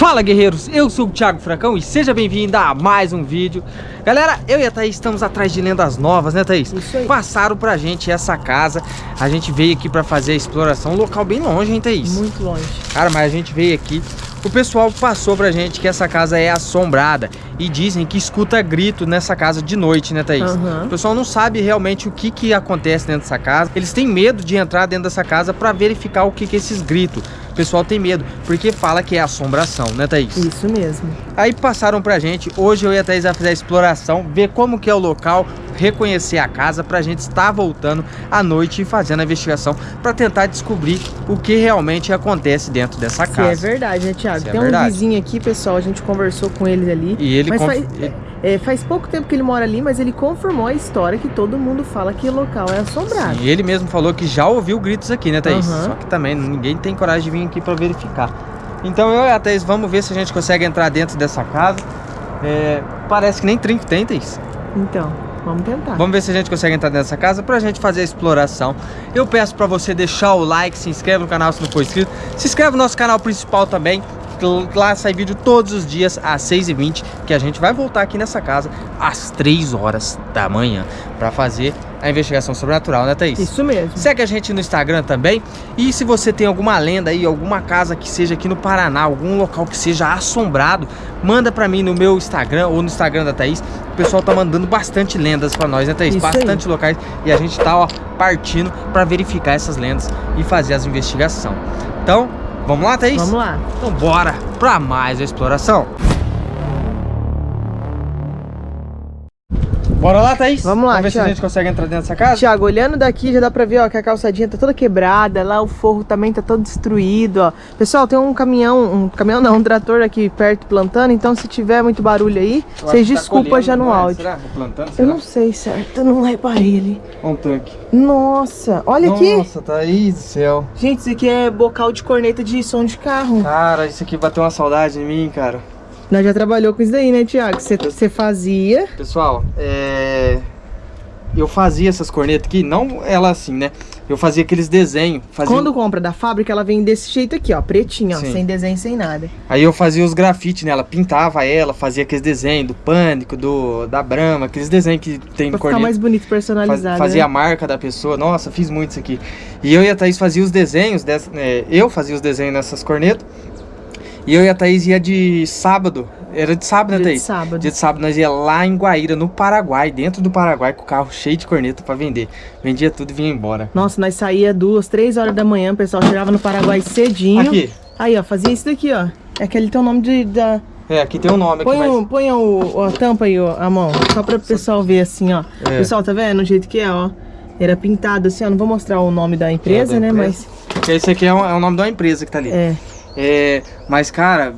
Fala guerreiros, eu sou o Thiago Fracão e seja bem-vindo a mais um vídeo Galera, eu e a Thaís estamos atrás de lendas novas, né Thaís? Isso aí Passaram pra gente essa casa, a gente veio aqui pra fazer a exploração, um local bem longe, hein Thaís? Muito longe Cara, mas a gente veio aqui, o pessoal passou pra gente que essa casa é assombrada E dizem que escuta grito nessa casa de noite, né Thaís? Uhum. O pessoal não sabe realmente o que que acontece dentro dessa casa Eles têm medo de entrar dentro dessa casa pra verificar o que que é esses gritos o pessoal tem medo, porque fala que é assombração, né Thaís? Isso mesmo Aí passaram pra gente, hoje eu e a Thaís vai fazer a exploração, ver como que é o local, reconhecer a casa pra gente estar voltando à noite e fazendo a investigação pra tentar descobrir o que realmente acontece dentro dessa Se casa. é verdade, né, Thiago? É Tem um verdade. vizinho aqui, pessoal, a gente conversou com ele ali. E ele, Mas conf- faz, ele- é, faz pouco tempo que ele mora ali, mas ele confirmou a história que todo mundo fala que o local é assombrado. Sim, ele mesmo falou que já ouviu gritos aqui, né, Thaís? Aham. Só que também ninguém tem coragem de vir aqui pra verificar. Então eu e a Thaís vamos ver se a gente consegue entrar dentro dessa casa. É, parece que nem trinco tem, Thaís. Então, vamos tentar. Vamos ver se a gente consegue entrar nessa casa pra gente fazer a exploração. Eu peço pra você deixar o like, se inscreve no canal se não for inscrito. Se inscreve no nosso canal principal também. Lá sai vídeo todos os dias às 6h20 Que a gente vai voltar aqui nessa casa às 3 horas da manhã Pra fazer a investigação sobrenatural, né Thaís? Isso mesmo. Segue a gente no Instagram também. E se você tem alguma lenda aí, alguma casa que seja aqui no Paraná, algum local que seja assombrado, manda pra mim no meu Instagram ou no Instagram da Thaís. O pessoal tá mandando bastante lendas pra nós, né Thaís? Isso aí. bastante locais. E a gente tá, ó, partindo pra verificar essas lendas e fazer as investigações. Então, vamos lá, Thaís? Vamos lá. Então bora pra mais a exploração. Bora lá, Thaís? Vamos lá, Vamos ver se a Thiago. gente consegue entrar dentro dessa casa? Tiago, olhando daqui já dá pra ver ó, que a calçadinha tá toda quebrada, lá o forro também tá todo destruído, ó. Pessoal, tem um caminhão, um caminhão não, um trator aqui perto plantando, então se tiver muito barulho aí, Eu vocês tá desculpam colhendo, já no é? áudio. Será? Plantando, Eu será? não sei certo, eu não reparei ali. Olha um tanque. Nossa, olha aqui. Nossa, Thaís do céu. Gente, isso aqui é bocal de corneta de som de carro. Cara, isso aqui bateu uma saudade em mim, cara. Nós já trabalhou com isso daí, né, Tiago? Você fazia. Pessoal, é... Eu fazia essas cornetas aqui, não ela assim, né? Eu fazia aqueles desenhos. Fazia... Quando compra da fábrica, ela vem desse jeito aqui, ó, pretinha, ó, sem desenho, sem nada. Aí eu fazia os grafites nela, pintava ela, fazia aqueles desenhos do Pânico, do da Brahma, aqueles desenhos que tem Pra no ficar mais bonito, Faz- personalizado. fazia a né? marca da pessoa. Nossa, fiz muito isso aqui. E eu e a Thaís fazia os desenhos dessa, é, eu fazia os desenhos nessas cornetas. E eu e a Thaís ia de sábado. Era de sábado, né, Dia de Thaís? sábado. Dia de sábado nós ia lá em Guaíra, no Paraguai, dentro do Paraguai, com o carro cheio de corneta pra vender. Vendia tudo e vinha embora. Nossa, nós saía duas, três horas da manhã, o pessoal chegava no Paraguai cedinho. Aqui. Aí, ó, fazia isso daqui, ó. É aquele tem o nome de, da... É, aqui tem um nome aqui, Põe, mas... o, põe o, a tampa aí, ó, a mão, só pra o pessoal ver assim, ó. É. Pessoal, tá vendo o jeito que é, ó? Era pintado assim, ó. Não vou mostrar o nome da empresa, É, da né, empresa. Porque esse aqui é, um- é o nome de uma empresa que tá ali. mas... É. É, mas, cara,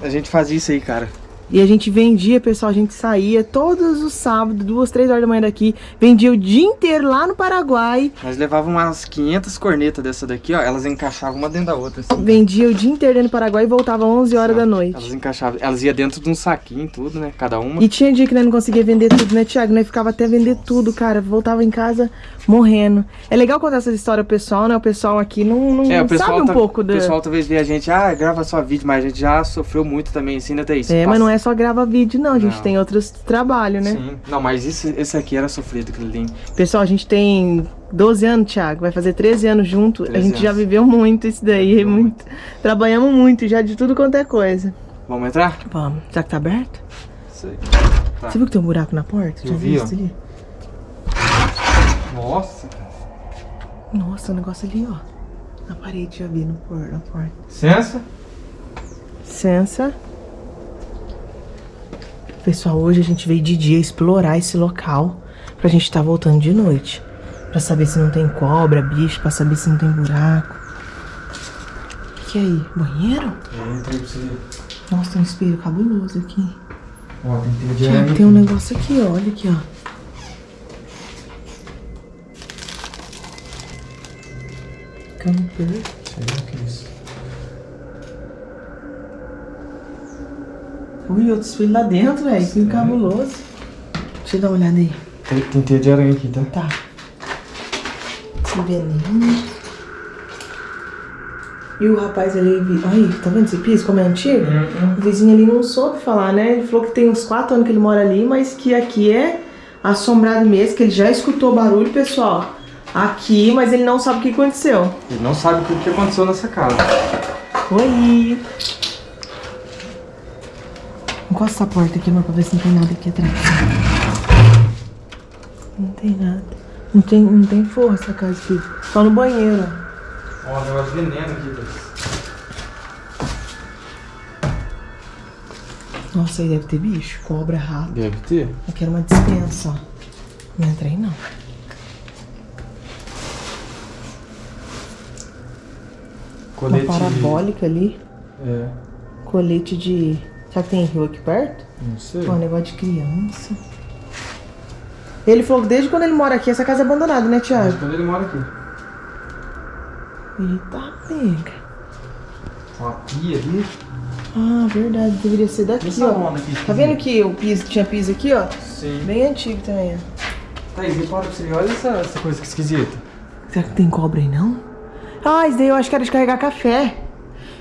a gente fazia isso aí, cara. E a gente vendia, pessoal, a gente saía todos os sábados, duas, três horas da manhã daqui, vendia o dia inteiro lá no Paraguai, Nós levávamos umas 500 cornetas dessa daqui, ó. Elas encaixavam uma dentro da outra, assim. vendia o dia inteiro dentro do Paraguai e voltava 11 horas da noite. Elas encaixavam. Elas iam dentro de um saquinho, tudo, né? Cada uma. E tinha dia que nós não conseguia vender tudo, né, Thiago? Nós ficava até vender tudo, cara. Voltava em casa morrendo. É legal contar essa história pro pessoal, né? O pessoal aqui não, não É, o sabe um tá- pouco o da. pessoal talvez vê a gente, ah, grava só vídeo, mas a gente já sofreu muito também, assim, né, Thaís? É, mas não é só grava vídeo, não. A gente Não. tem outros trabalhos, né? Sim. Não, mas isso, esse aqui era sofrido, ali. Pessoal, a gente tem 12 anos, Thiago. Vai fazer 13 anos junto. A 13 gente já anos. viveu muito isso daí. Viveu muito. Trabalhamos muito já de tudo quanto é coisa. Vamos entrar? Vamos. Será que tá aberto? Sei. Tá. Você viu que tem um buraco na porta? Eu já vi, viu isso ali? Nossa, cara. Nossa, o negócio ali, ó. Na parede, já vi no por, na porta. Licença? Licença. Pessoal, hoje a gente veio de dia explorar esse local pra gente estar voltando de noite. Pra saber se não tem cobra, bicho, pra saber se não tem buraco. O que é aí? Banheiro? É, entrei pra você. Nossa, tem um espelho cabuloso aqui. Ó, tem Tiago, tem um negócio aqui, ó. Olha aqui, ó. Camper. Sei que é isso. Ui, outro espelho lá dentro, velho. Que cabuloso. Deixa eu dar uma olhada aí. Tem, tem teia de aranha aqui, tá? Tá. Esse veneno. E o rapaz ali, aí, tá vendo esse piso como é antigo? O vizinho ali não soube falar, né? Ele falou que tem uns quatro anos que ele mora ali, mas que aqui é assombrado mesmo, que ele já escutou barulho, pessoal. Aqui, mas ele não sabe o que aconteceu. Ele não sabe o que que aconteceu nessa casa. Oi! Encosta a porta aqui, amor, pra ver se não tem nada aqui atrás. Não tem nada. Não tem, não tem força a casa aqui. Só no banheiro. ó. Ó, negócio de veneno aqui, Thaís. Nossa, aí deve ter bicho, cobra, rato. Deve ter. Aqui era uma dispensa, ó. Não entrei, não. Uma Colete. parabólica ali. É, Colete de... Será que tem rio aqui perto? não sei. Pô, negócio de criança. Ele falou que desde quando ele mora aqui, essa casa é abandonada, né, Thiago? Mas quando ele mora aqui. Eita, pega. Uma pia ali. Ah, verdade, deveria ser daqui, Essa ó. onda aqui. Tá vendo que o piso tinha piso aqui, ó? Sim. Bem antigo também, ó. Thaís, repara pra você. Olha essa, essa coisa que esquisita. Será que tem cobra aí, não? Ah, isso daí eu acho que era de carregar café.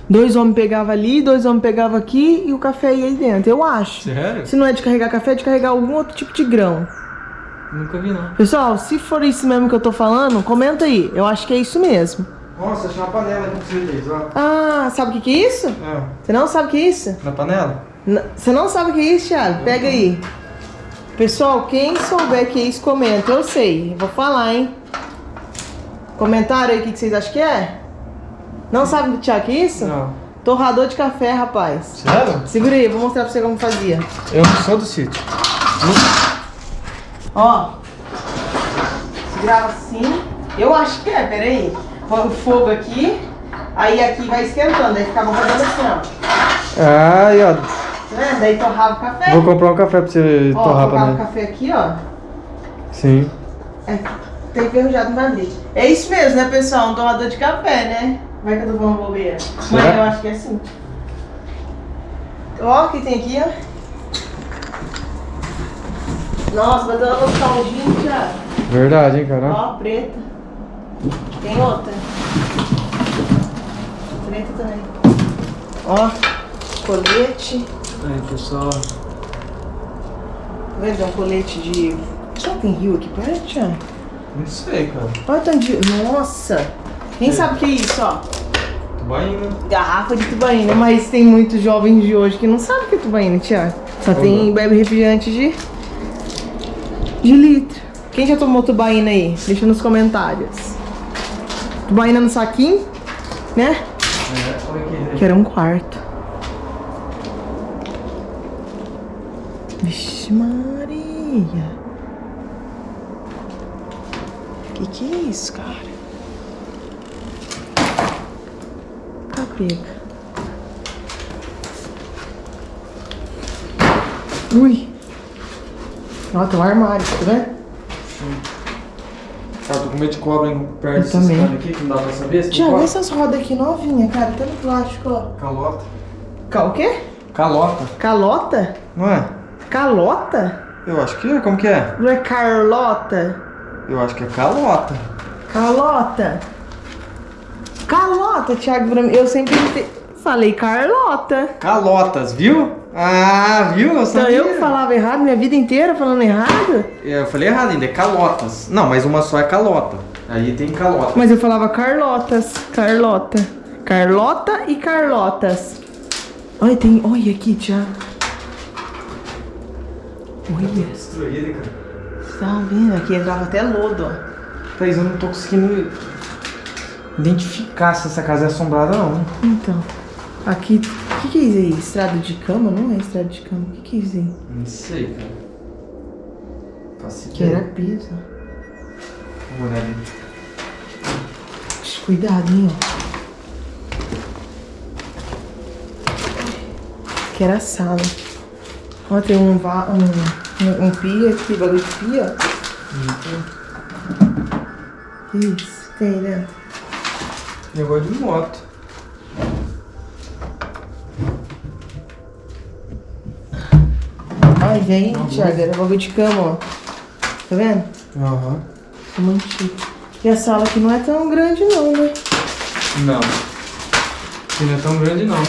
Dois homens pegavam ali, dois homens pegavam aqui e o café ia aí dentro, eu acho. Sério? Se não é de carregar café, é de carregar algum outro tipo de grão. Nunca vi, não. Pessoal, se for isso mesmo que eu tô falando, comenta aí. Eu acho que é isso mesmo. Nossa, achei uma panela aqui pra você, Thaís, ó. Ah, sabe o que que é isso? É. Você não sabe o que é isso? Na panela? N- Você não sabe o que é isso, Thiago? Pega aí. Pessoal, quem souber que é isso, comenta. Eu sei, eu vou falar, hein? Comentaram aí o que que vocês acham que é? Não sabe, que é isso? Não. Torrador de café, rapaz. Sério? Segura aí, vou mostrar pra você como fazia. Eu não sou do sítio. Ó. Segurava assim. Eu acho que é, peraí. Põe o fogo aqui. Aí aqui vai esquentando. Aí ficava fazendo assim, ó. Ai, ó. Tá vendo? Daí torrava o café. Vou comprar um café pra você Ó, torrar pra colocava o mim. café aqui, ó. Sim. É, tá enferrujado, não vai abrir. É isso mesmo, né, pessoal? Um torrador de café, né? Vai que eu tô falando bobeira. Mas eu acho que é assim. Ó, o que tem aqui, ó. Nossa, vai dar uma nostalgia, Thiago. Verdade, hein, cara? Ó, preta. Tem outra. Preta também. Ó, colete. Aí, pessoal. Tá vendo? É um colete de. Será que tem rio aqui perto? Não sei, cara. Olha o tanto de. Nossa! Quem sabe o que é isso, ó? Tubaína. Garrafa de tubaína, mas tem muitos jovens de hoje que não sabem o que é tubaína, Thiago. Só tem bebe refrigerante de. de litro. Quem já tomou tubaína aí? Deixa nos comentários. Tubaína no saquinho, né? É. Que era um quarto. Vixe Maria. Que que é isso, cara? Tá pega. Ui. Ó, tem um armário, tá vendo? Cara, tô com medo de cobra em perto também. caras aqui, que não dá pra saber. se Tiago, cobra. essas rodas aqui novinhas, cara, tá no plástico, ó. Calota. Ca- O quê? Calota. Calota? Não é? Calota? Eu acho que é. Como que é? Não é Carlota? Eu acho que é calota. Calota. Calota, Thiago, pra mim. Eu sempre te- falei Carlota. Calotas, viu? Ah, viu? Eu Então eu falava errado minha vida inteira falando errado? Eu falei errado ainda, é calotas. Não, mas uma só é calota. Aí tem calota. Mas eu falava Carlotas. Carlota. Carlota e Carlotas. Olha, tem. Olha aqui, Thiago. Olha. Destruída, cara. Tá vendo? Aqui entrava até lodo, ó. Thaís, eu não tô conseguindo identificar se essa casa é assombrada não. Então. Aqui. O que, que é isso aí? Estrada de cama? Não é estrada de cama. O que, que é isso aí? Não sei, cara. Faço Que era piso. Vou olhar ali. Cuidado, hein, ó. Que era a sala. Ó, tem um, um, um, um pia aqui, bagulho de pia. ó. Isso, tem, né? Negócio de moto. Ai, vem, Thiago, era bagulho de cama, ó. Tá vendo? Aham. Cama antiga. E a sala aqui não é tão grande não, né? Não. Aqui não é tão grande não.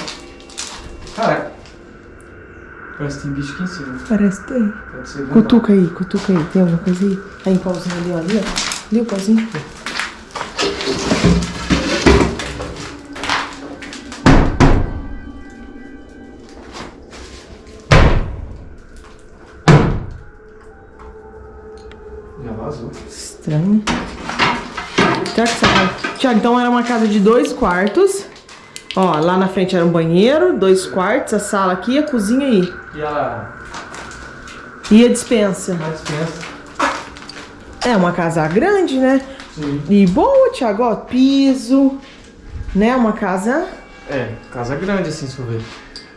Cara, parece que tem bicho aqui em cima. Parece que tem. Pode ser verdade. Cutuca aí, cutuca aí. Tem alguma coisa aí? Aí, um pauzinho ali, ó. Ali, ó. Ali o pauzinho. Vazou. Estranho. Então era uma casa de dois quartos. Ó, lá na frente era um banheiro, dois quartos, a sala aqui, a cozinha aí. E a, E a dispensa. a dispensa? É uma casa grande, né? Sim. E boa, Tiago, ó, piso, né? Uma casa... É, casa grande assim, se for ver.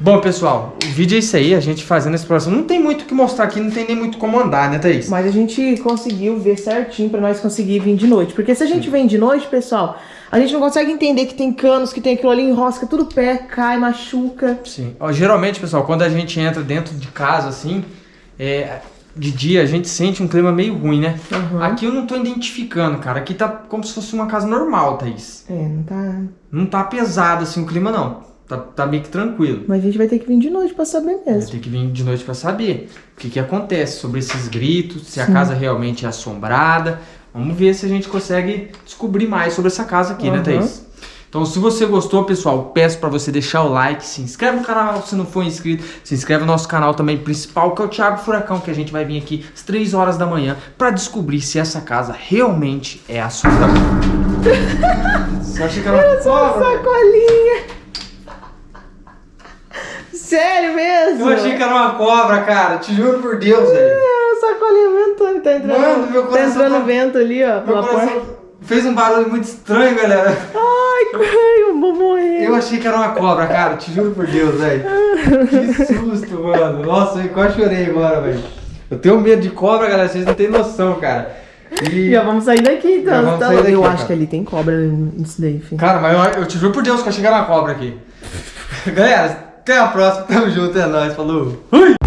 Bom, pessoal, o vídeo é isso aí, a gente fazendo a exploração. Não tem muito o que mostrar aqui, não tem nem muito como andar, né, Thaís? Mas a gente conseguiu ver certinho pra nós conseguir vir de noite. Porque se a gente vem de noite, pessoal, a gente não consegue entender que tem canos, que tem aquilo ali, enrosca tudo o pé, cai, machuca. Sim. Ó, geralmente, pessoal, quando a gente entra dentro de casa, assim, é, de dia, a gente sente um clima meio ruim, né? Uhum. Aqui eu não tô identificando, cara. Aqui tá como se fosse uma casa normal, Thaís. É, não tá... Não tá pesado assim o clima, não. Tá, tá meio que tranquilo. Mas a gente vai ter que vir de noite pra saber Vai mesmo. ter que vir de noite pra saber o que que acontece sobre esses gritos, se a casa realmente é assombrada. Vamos ver se a gente consegue descobrir mais sobre essa casa aqui, né, Uhum. Thaís? Então, se você gostou, pessoal, peço pra você deixar o like, se inscreve no canal se não for inscrito, se inscreve no nosso canal também principal, que é o Thiago Furacão, que a gente vai vir aqui às 3 horas da manhã pra descobrir se essa casa realmente é assustadora. Você acha que era uma cobra? Sacolinha! Sério mesmo? Eu achei que era uma cobra, cara. Te juro por Deus, velho. É, sacolinha ventando, tá entrando, Mano, meu tá coração entrando tá- vento ali, ó, Meu pela porta. coração fez um barulho muito estranho, galera. Ai, eu vou morrer. Eu achei que era uma cobra, cara. Te juro por Deus, velho. Que susto, mano. Nossa, eu quase chorei agora, velho. Eu tenho medo de cobra, galera. Vocês não têm noção, cara. E... Já vamos sair daqui, então. Vamos tá sair daqui, eu cara. acho que ali tem cobra nisso daí, filho. Cara, mas eu, eu te juro por Deus que eu achei que era uma cobra aqui. Galera, até a próxima. Tamo junto, é nóis. Falou. Fui!